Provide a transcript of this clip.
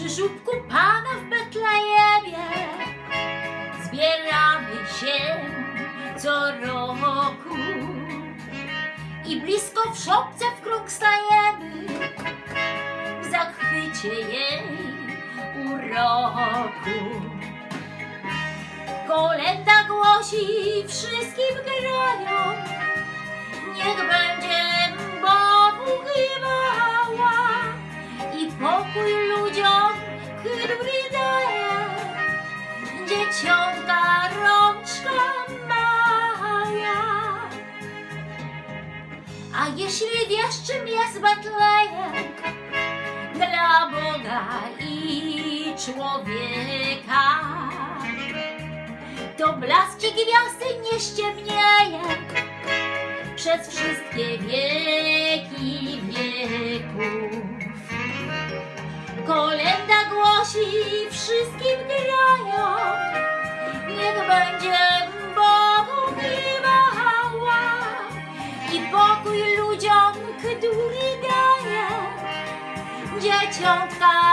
przy żubku Pana w Betlejemie. Zbieramy się co roku i blisko w szopce w krąg stajemy. W zachwycie jej uroku. Kolenda głosi, wszystkim grają, dzieciątka rączka mała. A jeśli wiesz, czym jest Betlejem dla Boga i człowieka, to blask i gwiazdy nie ściemnieje przez wszystkie wieki Kolenda głosi, wszystkim grają, niech będzie Bogu chwała i pokój ludziom, który daje dzieciątka.